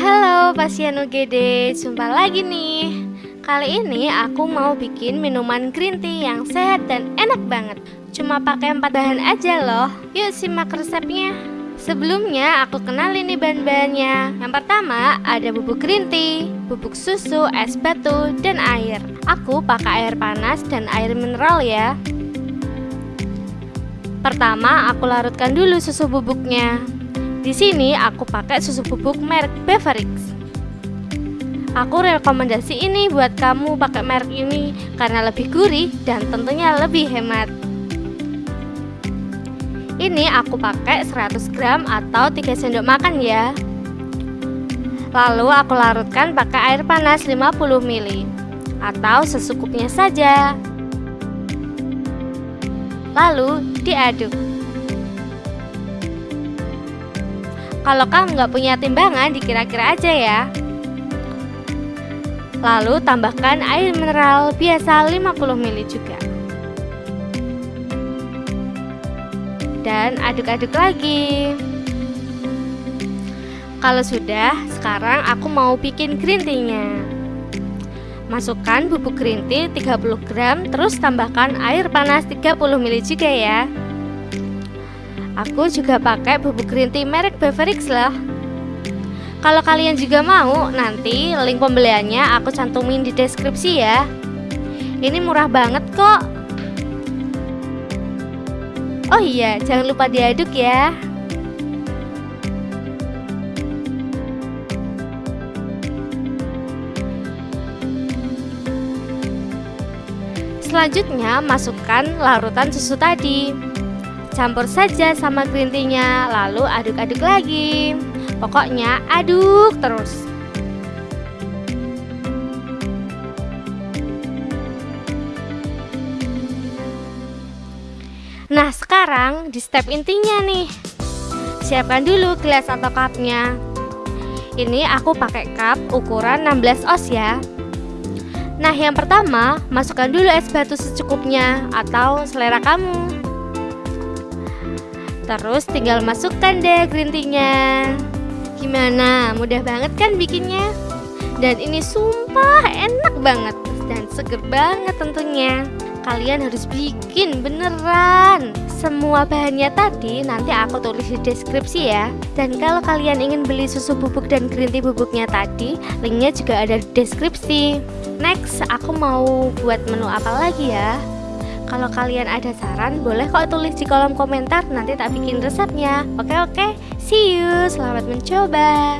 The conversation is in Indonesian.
Halo pasien UGD, jumpa lagi nih. Kali ini aku mau bikin minuman green tea yang sehat dan enak banget. Cuma pakai empat bahan aja loh. Yuk simak resepnya. Sebelumnya aku kenalin nih bahan-bahannya. Yang pertama ada bubuk green tea, bubuk susu, es batu, dan air. Aku pakai air panas dan air mineral ya. Pertama aku larutkan dulu susu bubuknya di sini aku pakai susu bubuk merek Beverix. Aku rekomendasi ini buat kamu pakai merek ini karena lebih gurih dan tentunya lebih hemat. Ini aku pakai 100 gram atau 3 sendok makan ya. Lalu aku larutkan pakai air panas 50 ml atau sesukupnya saja. Lalu diaduk. Kalau kamu nggak punya timbangan, dikira-kira aja ya. Lalu tambahkan air mineral biasa 50 ml juga. Dan aduk-aduk lagi. Kalau sudah, sekarang aku mau bikin green tea-nya. Masukkan bubuk green tea 30 gram, terus tambahkan air panas 30 ml juga ya. Aku juga pakai bubuk green tea merek Beverix lah. Kalau kalian juga mau, nanti link pembeliannya aku cantumin di deskripsi ya. Ini murah banget kok. Oh iya, jangan lupa diaduk ya. Selanjutnya, masukkan larutan susu tadi. Campur saja sama green tea-nya, lalu aduk-aduk lagi. Pokoknya aduk terus. Nah, sekarang di step intinya nih. Siapkan dulu gelas atau cupnya. Ini aku pakai cup ukuran 16 oz ya. Nah, yang pertama, masukkan dulu es batu secukupnya atau selera kamu. Terus tinggal masukkan deh green tea-nya Gimana? Mudah banget kan bikinnya? Dan ini sumpah enak banget Dan seger banget tentunya Kalian harus bikin beneran Semua bahannya tadi nanti aku tulis di deskripsi ya Dan kalau kalian ingin beli susu bubuk dan green tea bubuknya tadi Linknya juga ada di deskripsi Next, aku mau buat menu apa lagi ya? Kalau kalian ada saran, boleh kok tulis di kolom komentar, nanti tak bikin resepnya. Oke oke, see you, selamat mencoba.